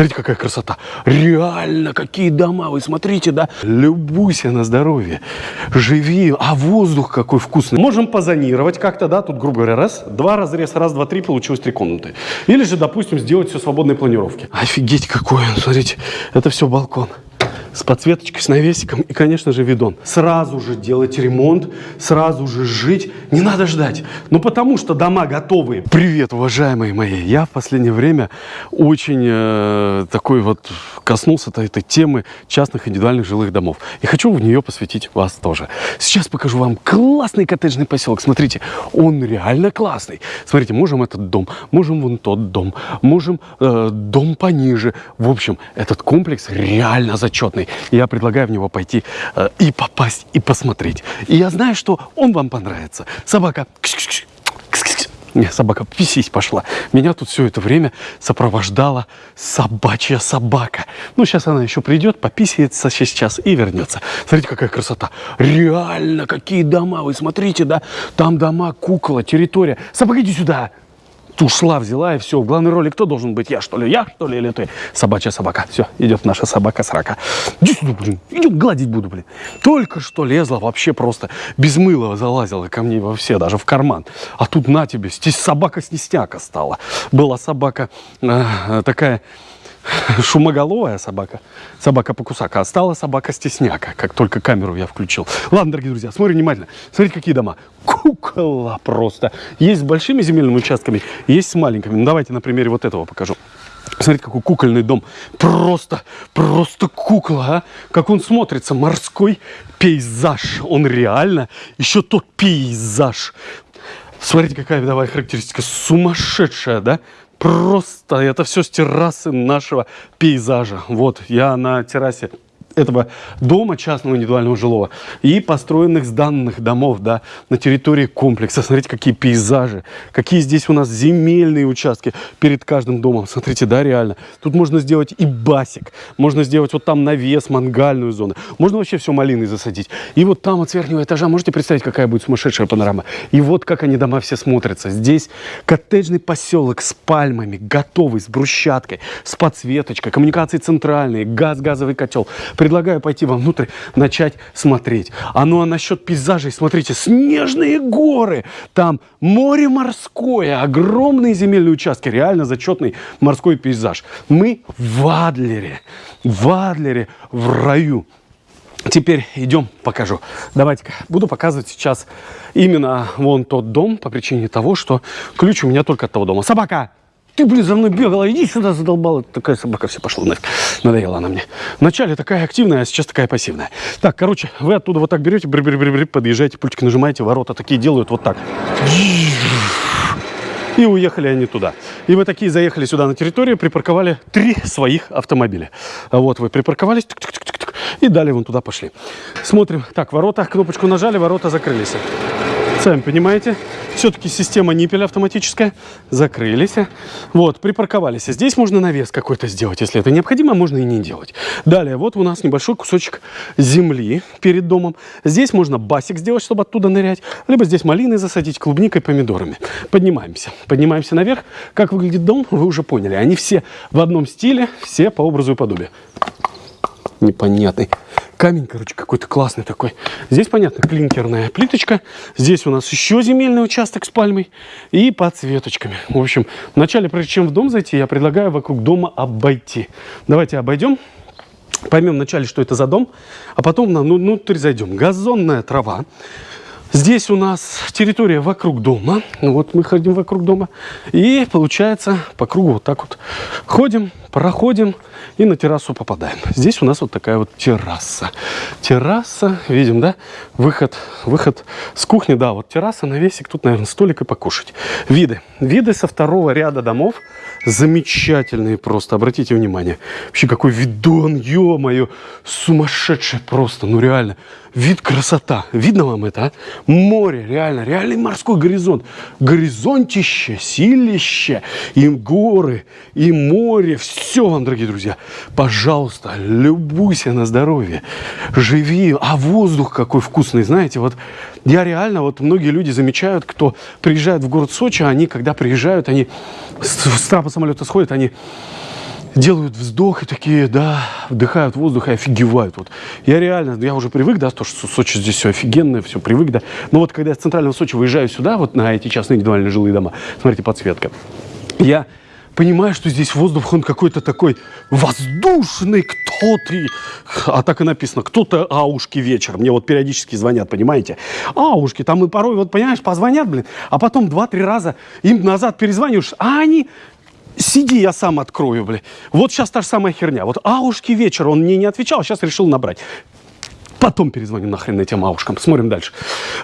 Смотрите, какая красота. Реально, какие дома. Вы смотрите, да? Любуйся на здоровье. Живи. А воздух какой вкусный. Можем позонировать как-то, да? Тут, грубо говоря, раз, два разрез, раз, два, три, получилось три комнаты. Или же, допустим, сделать все свободной планировки. Офигеть какой он. Смотрите, это все балкон с подсветочкой, с навесиком и, конечно же, видон. Сразу же делать ремонт, сразу же жить. Не надо ждать. Ну, потому что дома готовые. Привет, уважаемые мои. Я в последнее время очень э, такой вот коснулся -то этой темы частных индивидуальных жилых домов. И хочу в нее посвятить вас тоже. Сейчас покажу вам классный коттеджный поселок. Смотрите, он реально классный. Смотрите, можем этот дом, можем вон тот дом, можем э, дом пониже. В общем, этот комплекс реально зачетный классный. Я предлагаю в него пойти э, и попасть, и посмотреть. И я знаю, что он вам понравится. Собака. Не, собака писись пошла. Меня тут все это время сопровождала собачья собака. Ну, сейчас она еще придет, пописается сейчас и вернется. Смотрите, какая красота. Реально, какие дома. Вы смотрите, да? Там дома, кукола, территория. Собака, иди сюда ушла, взяла и все. В главной роли кто должен быть? Я что ли? Я что ли или ты? Собачья собака. Все, идет наша собака срака. Иди сюда, блин. Идем гладить буду, блин. Только что лезла вообще просто без мыла залазила ко мне во все, даже в карман. А тут на тебе, здесь собака-снестяка стала. Была собака э, такая шумоголовая собака, собака-покусака, а стала собака-стесняка, как только камеру я включил. Ладно, дорогие друзья, смотрим внимательно. Смотрите, какие дома. Кукола просто. Есть с большими земельными участками, есть с маленькими. Ну, давайте на примере вот этого покажу. Смотрите, какой кукольный дом. Просто, просто кукла, а? Как он смотрится. Морской пейзаж. Он реально еще тот пейзаж. Смотрите, какая видовая характеристика. Сумасшедшая, да? Просто это все с террасы нашего пейзажа. Вот, я на террасе этого дома частного индивидуального жилого и построенных сданных домов да, на территории комплекса. Смотрите, какие пейзажи, какие здесь у нас земельные участки перед каждым домом. Смотрите, да, реально. Тут можно сделать и басик, можно сделать вот там навес, мангальную зону. Можно вообще все малиной засадить. И вот там от верхнего этажа, можете представить, какая будет сумасшедшая панорама. И вот как они дома все смотрятся. Здесь коттеджный поселок с пальмами, готовый, с брусчаткой, с подсветочкой, коммуникации центральные, газ, газовый котел предлагаю пойти вовнутрь, начать смотреть. А ну а насчет пейзажей, смотрите, снежные горы, там море морское, огромные земельные участки, реально зачетный морской пейзаж. Мы в Адлере, в Адлере, в раю. Теперь идем, покажу. Давайте-ка, буду показывать сейчас именно вон тот дом по причине того, что ключ у меня только от того дома. Собака! Ты, блин, за мной бегала, иди сюда, задолбала. Такая собака все пошла нафиг. Надоела она мне. Вначале такая активная, а сейчас такая пассивная. Так, короче, вы оттуда вот так берете, бр -бр -бр -бр, подъезжаете, пультик нажимаете, ворота такие делают вот так. И уехали они туда. И вы такие заехали сюда на территорию, припарковали три своих автомобиля. Вот вы припарковались, тык -тык -тык -тык, и далее вон туда пошли. Смотрим. Так, ворота, кнопочку нажали, ворота закрылись. Сами понимаете, все-таки система ниппеля автоматическая. Закрылись. Вот, припарковались. Здесь можно навес какой-то сделать, если это необходимо, можно и не делать. Далее, вот у нас небольшой кусочек земли перед домом. Здесь можно басик сделать, чтобы оттуда нырять. Либо здесь малины засадить, клубникой, помидорами. Поднимаемся. Поднимаемся наверх. Как выглядит дом, вы уже поняли. Они все в одном стиле, все по образу и подобию. Непонятный камень, короче, какой-то классный такой. Здесь, понятно, клинкерная плиточка. Здесь у нас еще земельный участок с пальмой и подсветочками. В общем, вначале, прежде чем в дом зайти, я предлагаю вокруг дома обойти. Давайте обойдем. Поймем вначале, что это за дом, а потом на ну, внутрь зайдем. Газонная трава. Здесь у нас территория вокруг дома. Вот мы ходим вокруг дома. И получается по кругу вот так вот ходим, проходим и на террасу попадаем. Здесь у нас вот такая вот терраса. Терраса, видим, да? Выход, выход с кухни, да, вот терраса, навесик. Тут, наверное, столик и покушать. Виды. Виды со второго ряда домов замечательные просто. Обратите внимание. Вообще какой видон, ё-моё, сумасшедший просто, ну реально. Вид красота. Видно вам это, а? Море, реально, реальный морской горизонт. Горизонтище, силище, и горы, и море. Все вам, дорогие друзья. Пожалуйста, любуйся на здоровье. Живи. А воздух какой вкусный, знаете, вот я реально, вот многие люди замечают, кто приезжает в город Сочи, они, когда приезжают, они с трапа самолета сходят, они делают вздох и такие, да, вдыхают воздух и офигевают. Вот. Я реально, я уже привык, да, то, что Сочи здесь все офигенное, все привык, да. Но вот когда я с центрального Сочи выезжаю сюда, вот на эти частные индивидуальные жилые дома, смотрите, подсветка, я понимаю, что здесь воздух, он какой-то такой воздушный, кто ты? А так и написано, кто-то аушки вечер. Мне вот периодически звонят, понимаете? Аушки, там и порой, вот понимаешь, позвонят, блин, а потом два-три раза им назад перезваниваешь, а они Сиди, я сам открою, блин. Вот сейчас та же самая херня. Вот аушки вечер, он мне не отвечал, сейчас решил набрать. Потом перезвоним нахрен этим аушкам. Смотрим дальше.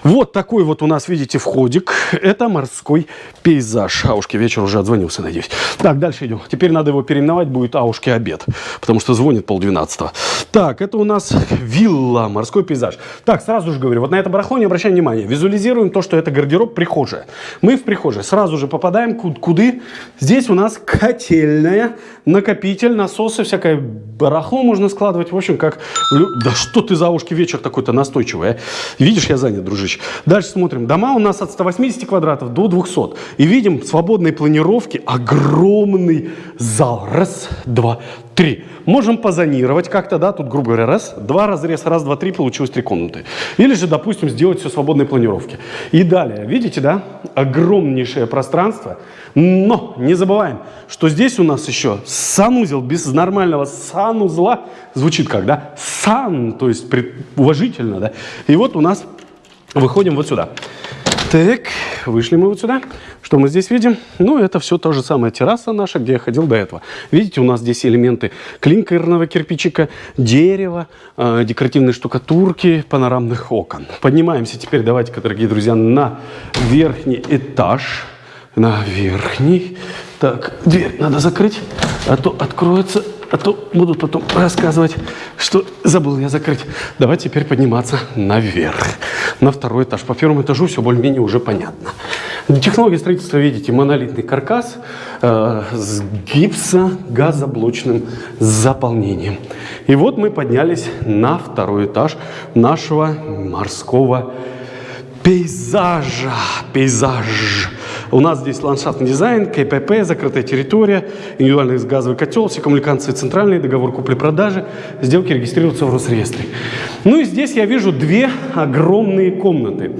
Вот такой вот у нас, видите, входик. Это морской пейзаж. Аушки вечер уже отзвонился, надеюсь. Так, дальше идем. Теперь надо его переименовать, будет Аушки обед. Потому что звонит полдвенадцатого. Так, это у нас вилла, морской пейзаж. Так, сразу же говорю, вот на это барахло не обращаем внимания. Визуализируем то, что это гардероб, прихожая. Мы в прихожей сразу же попадаем куды? Здесь у нас котельная, накопитель, насосы, всякое барахло можно складывать. В общем, как... Да что ты за ушки Девушки вечер такой-то настойчивый. А? Видишь, я занят, дружище. Дальше смотрим. Дома у нас от 180 квадратов до 200. И видим свободной планировки огромный зал. Раз, два, три. Можем позонировать как-то, да, тут, грубо говоря, раз, два разрез, раз, два, три, получилось три комнаты. Или же, допустим, сделать все свободной планировки. И далее, видите, да, огромнейшее пространство. Но не забываем, что здесь у нас еще санузел без нормального санузла. Звучит как, да? Сан, то есть уважительно, да? И вот у нас выходим вот сюда. Так, вышли мы вот сюда. Что мы здесь видим? Ну, это все то же самое терраса наша, где я ходил до этого. Видите, у нас здесь элементы клинкерного кирпичика, дерева, э, декоративной штукатурки, панорамных окон. Поднимаемся теперь, давайте-ка, дорогие друзья, на верхний этаж. На верхний. Так, дверь надо закрыть, а то откроется а то будут потом рассказывать, что забыл я закрыть. Давай теперь подниматься наверх, на второй этаж. По первому этажу все более-менее уже понятно. Технология строительства, видите, монолитный каркас э, с гипсогазоблочным заполнением. И вот мы поднялись на второй этаж нашего морского пейзажа. Пейзаж. У нас здесь ландшафтный дизайн, КПП, закрытая территория, индивидуальный газовый котел, все коммуникации центральные, договор купли-продажи, сделки регистрируются в Росреестре. Ну и здесь я вижу две огромные комнаты.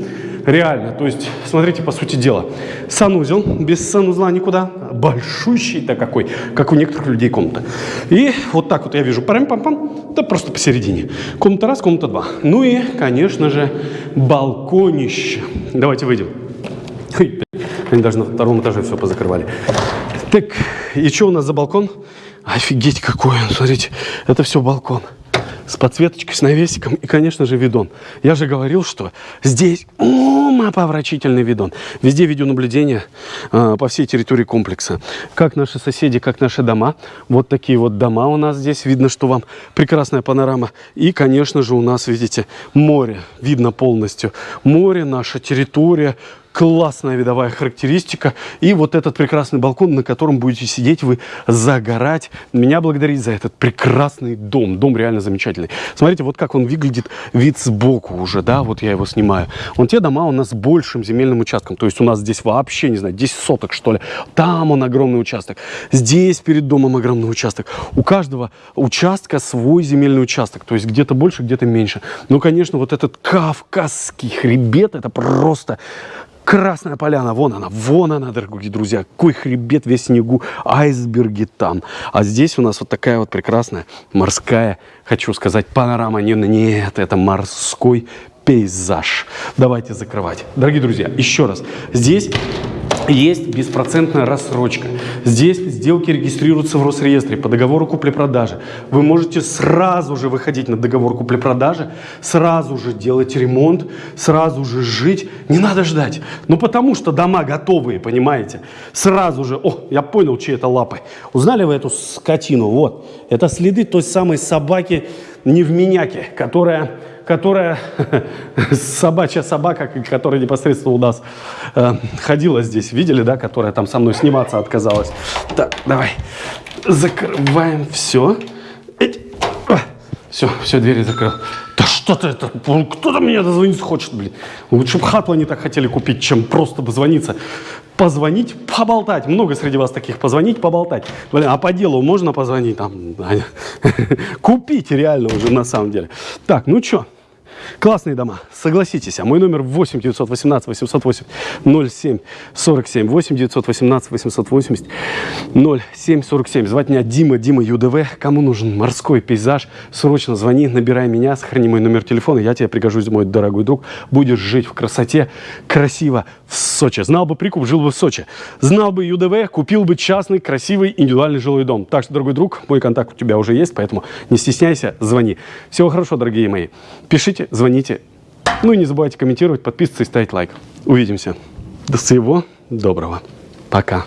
Реально, то есть, смотрите, по сути дела, санузел, без санузла никуда, большущий-то какой, как у некоторых людей комната. И вот так вот я вижу, парам-пам-пам, да просто посередине. Комната раз, комната два. Ну и, конечно же, балконище. Давайте выйдем. Они даже на втором этаже все позакрывали. Так, и что у нас за балкон? Офигеть какой он, смотрите, это все балкон с подсветочкой, с навесиком и, конечно же, видон. Я же говорил, что здесь умопомрачительный видон. Везде видеонаблюдение э, по всей территории комплекса. Как наши соседи, как наши дома. Вот такие вот дома у нас здесь. Видно, что вам прекрасная панорама. И, конечно же, у нас, видите, море. Видно полностью. Море, наша территория, классная видовая характеристика. И вот этот прекрасный балкон, на котором будете сидеть вы, загорать. Меня благодарить за этот прекрасный дом. Дом реально замечательный. Смотрите, вот как он выглядит, вид сбоку уже, да, вот я его снимаю. Вон те дома у нас с большим земельным участком. То есть у нас здесь вообще, не знаю, 10 соток, что ли. Там он огромный участок. Здесь перед домом огромный участок. У каждого участка свой земельный участок. То есть где-то больше, где-то меньше. Ну, конечно, вот этот кавказский хребет, это просто Красная поляна, вон она, вон она, дорогие друзья. Какой хребет весь снегу, айсберги там. А здесь у нас вот такая вот прекрасная морская, хочу сказать, панорама. Нет, нет, это морской пейзаж. Давайте закрывать. Дорогие друзья, еще раз. Здесь есть беспроцентная рассрочка. Здесь сделки регистрируются в Росреестре по договору купли-продажи. Вы можете сразу же выходить на договор купли-продажи, сразу же делать ремонт, сразу же жить. Не надо ждать. Ну потому что дома готовые, понимаете? Сразу же, о, я понял, чьи это лапы. Узнали вы эту скотину? Вот, это следы той самой собаки невменяки, которая которая, собачья собака, которая непосредственно у нас э, ходила здесь, видели, да, которая там со мной сниматься отказалась. Так, давай, закрываем все. Все, все, двери закрыл. Да что ты это, кто-то меня дозвониться хочет, блин. Лучше бы хату они так хотели купить, чем просто позвониться. позвонить, поболтать. Много среди вас таких. Позвонить, поболтать. Блин, а по делу можно позвонить там? Купить реально уже на самом деле. Так, ну что? Классные дома, согласитесь. А мой номер 8 918 808 07 47 8 918 880 07 47. Звать меня Дима, Дима ЮДВ. Кому нужен морской пейзаж, срочно звони, набирай меня, сохрани мой номер телефона, я тебе пригожусь, мой дорогой друг. Будешь жить в красоте, красиво в Сочи. Знал бы прикуп, жил бы в Сочи. Знал бы ЮДВ, купил бы частный, красивый, индивидуальный жилой дом. Так что, дорогой друг, мой контакт у тебя уже есть, поэтому не стесняйся, звони. Всего хорошо, дорогие мои. Пишите, звоните. Ну и не забывайте комментировать, подписываться и ставить лайк. Увидимся. До всего доброго. Пока.